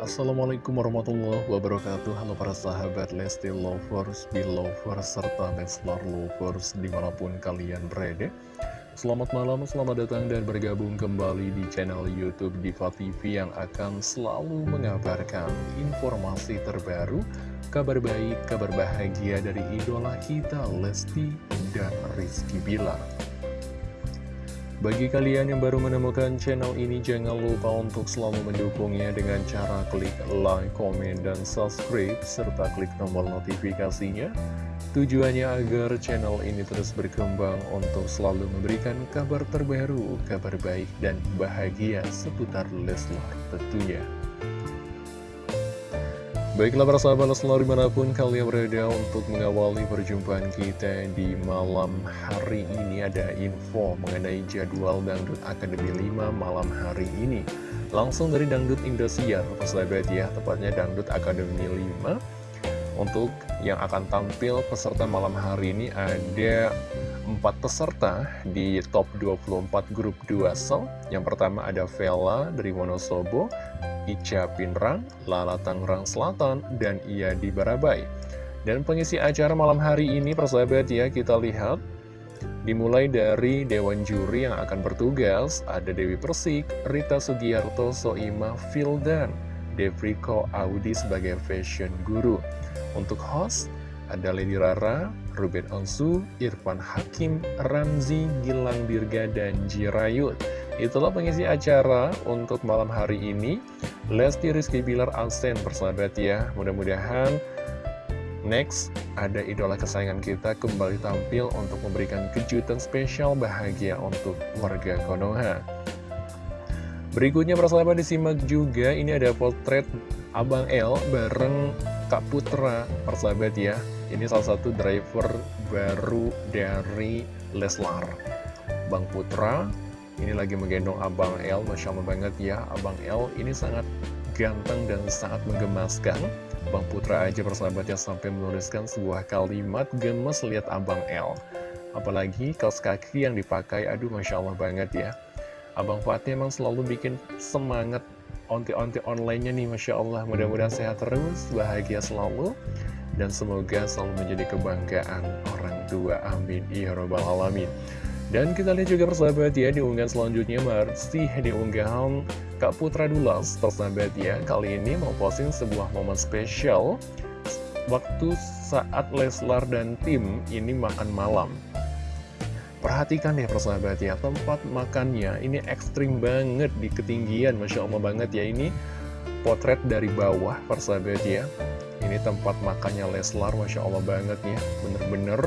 Assalamualaikum warahmatullahi wabarakatuh. Halo para sahabat Lesti Lovers, Belovers, serta Leslar Lovers di mana pun kalian berada. Selamat malam, selamat datang dan bergabung kembali di channel Youtube Diva TV yang akan selalu mengabarkan informasi terbaru Kabar baik, kabar bahagia dari idola kita Lesti dan Rizky Bilar bagi kalian yang baru menemukan channel ini, jangan lupa untuk selalu mendukungnya dengan cara klik like, komen, dan subscribe, serta klik tombol notifikasinya. Tujuannya agar channel ini terus berkembang untuk selalu memberikan kabar terbaru, kabar baik, dan bahagia seputar Leslar tentunya. Baiklah para sahabat selalu di mana pun kalian berada untuk mengawali perjumpaan kita di malam hari ini. Ada info mengenai jadwal Dangdut Akademi 5 malam hari ini. Langsung dari Dangdut Indosiar, sahabat ya, tepatnya Dangdut Akademi 5 Untuk yang akan tampil peserta malam hari ini ada empat peserta di top 24 grup 2 sel Yang pertama ada Vela dari Wonosobo Ica Pinrang, Lala Tangerang Selatan, dan Ia di Barabai. Dan pengisi acara malam hari ini, persahabat ya, kita lihat. Dimulai dari Dewan Juri yang akan bertugas, ada Dewi Persik, Rita Sugiarto, Soima, Fildan, Devriko Audi sebagai fashion guru. Untuk host, ada Lady Rara, Ruben Onsu, Irfan Hakim, Ramzi, Gilang Dirga, dan Jirayut. Itulah pengisi acara untuk malam hari ini Lesti Rizky Bilar Alsen persahabat ya Mudah-mudahan Next, ada idola kesayangan kita kembali tampil untuk memberikan kejutan spesial bahagia untuk warga Konoha. Berikutnya persahabat disimak juga, ini ada potret Abang L bareng Kak Putra. Persahabat ya. Ini salah satu driver baru dari Leslar. Bang Putra ini lagi menggendong Abang L, Masya Allah banget ya Abang L ini sangat ganteng dan sangat menggemaskan. Bang Putra aja persahabatnya sampai menuliskan sebuah kalimat gemes lihat Abang L Apalagi kaos kaki yang dipakai, aduh Masya Allah banget ya Abang Fatih emang selalu bikin semangat onti-onti online-nya nih Masya Allah. Mudah-mudahan sehat terus, bahagia selalu Dan semoga selalu menjadi kebanggaan orang tua. Amin. Ya Rabbal Alamin. Dan kita lihat juga persahabat ya di unggahan selanjutnya masih di unggahan Kak Putra Dulas. Persahabat ya Kali ini mau posting sebuah momen spesial. Waktu saat Leslar dan tim ini makan malam Perhatikan ya persahabat ya Tempat makannya ini ekstrim banget di ketinggian Masya Allah banget ya. Ini potret dari bawah persahabat ya. Ini tempat makannya Leslar Masya Allah banget ya. Bener-bener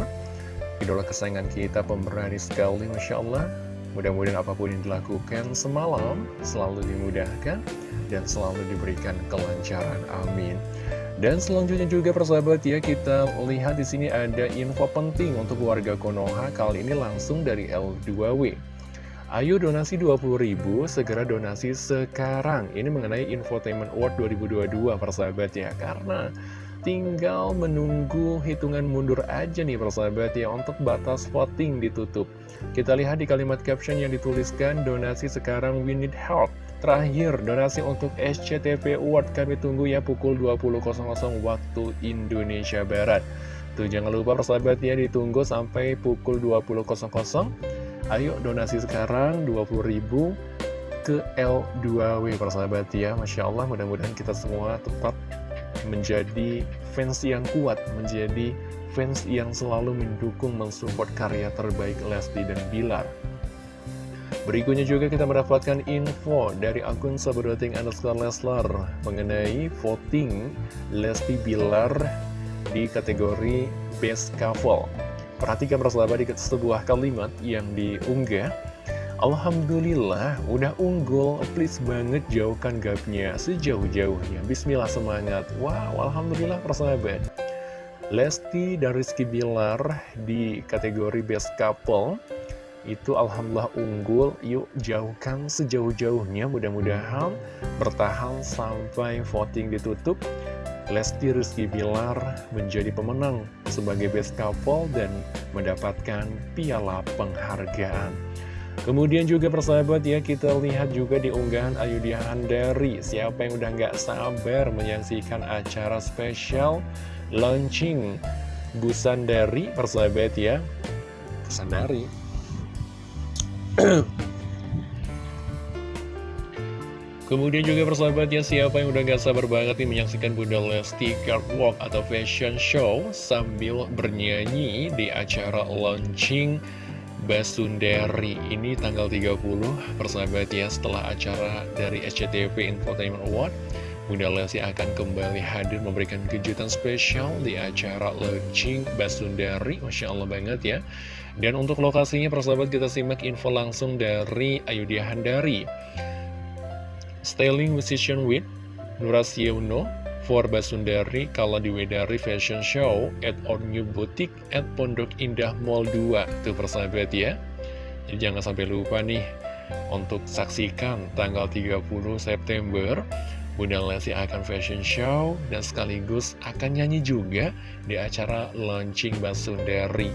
idola kesayangan kita pemberani sekali Masya Allah. Mudah-mudahan apa pun yang dilakukan semalam selalu dimudahkan dan selalu diberikan kelancaran amin dan selanjutnya juga persahabat ya kita lihat di sini ada info penting untuk warga Konoha kali ini langsung dari L2W Ayo donasi 20.000, segera donasi sekarang. Ini mengenai Infotainment Award 2022 persahabat ya. Karena Tinggal menunggu hitungan mundur aja nih persahabat ya untuk batas voting ditutup. Kita lihat di kalimat caption yang dituliskan donasi sekarang we need help. Terakhir, donasi untuk SCTV Award kami tunggu ya pukul 20.00 waktu Indonesia Barat. Tuh jangan lupa persahabat ya ditunggu sampai pukul 20.00. Ayo donasi sekarang 20.000 ke L2W persahabat ya Masya Allah mudah-mudahan kita semua tetap menjadi fans yang kuat, menjadi fans yang selalu mendukung mensupport karya terbaik Lesti dan Bilar. Berikutnya juga kita mendapatkan info dari akun sahabat underscore Leslar mengenai voting Lesti Bilar di kategori Best Couple. Perhatikan persahabat di sebuah kalimat yang diunggah. Alhamdulillah udah unggul. Please banget jauhkan gapnya Sejauh-jauhnya. Bismillah semangat. Wow Alhamdulillah persahabat Lesti dan Rizky Bilar Di kategori Best Couple Itu Alhamdulillah unggul. Yuk jauhkan sejauh-jauhnya. Mudah-mudahan bertahan sampai voting ditutup. Lesti Rizky Bilar menjadi pemenang sebagai best couple dan mendapatkan piala penghargaan. Kemudian juga persahabat ya kita lihat juga di unggahan Ayudhya Handari Siapa yang udah nggak sabar menyaksikan acara spesial launching Busandari persahabat ya. Busandari Kemudian juga persahabat ya siapa yang udah gak sabar banget nih menyaksikan Bunda Lesti Walk atau fashion show sambil bernyanyi di acara launching Basundari ini tanggal 30 persahabat ya setelah acara dari SCTV Infotainment Award Bunda Lesti akan kembali hadir memberikan kejutan spesial di acara launching Basundari. Masya Allah banget ya Dan untuk lokasinya persahabat kita simak info langsung dari Ayudhya Handari. Styling Musician with Nurasyono for Basundari kalau di Wedari Fashion Show at our new boutique at Pondok Indah Mall 2 tuh persahabat ya. Jadi jangan sampai lupa nih untuk saksikan tanggal 30 September Bunda Lesti akan fashion show dan sekaligus akan nyanyi juga di acara launching Basundari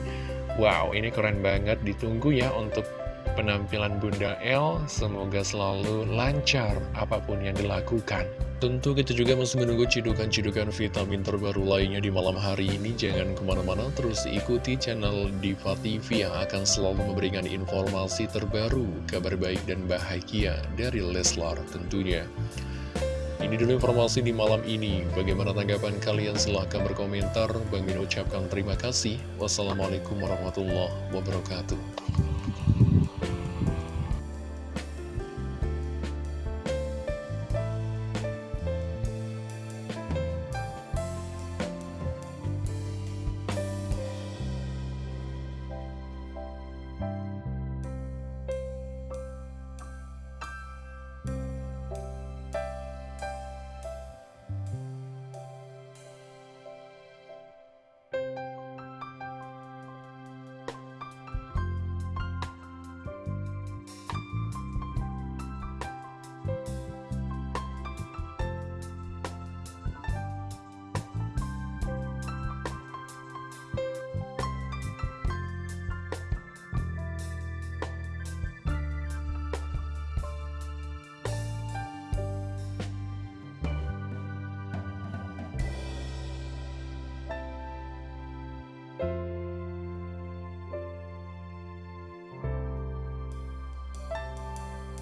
Wow ini keren banget ditunggu ya untuk penampilan Bunda El semoga selalu lancar apa pun yang dilakukan. Tentu kita juga masih menunggu cidukan-cidukan vitamin terbaru lainnya di malam hari ini. Jangan ke mana-mana, terus ikuti channel Diva TV yang akan selalu memberikan informasi terbaru, kabar baik dan bahagia dari Leslar tentunya. Ini dulu informasi di malam ini. Bagaimana tanggapan kalian? Silahkan berkomentar. Bang Min ucapkan terima kasih. Wassalamualaikum warahmatullahi wabarakatuh.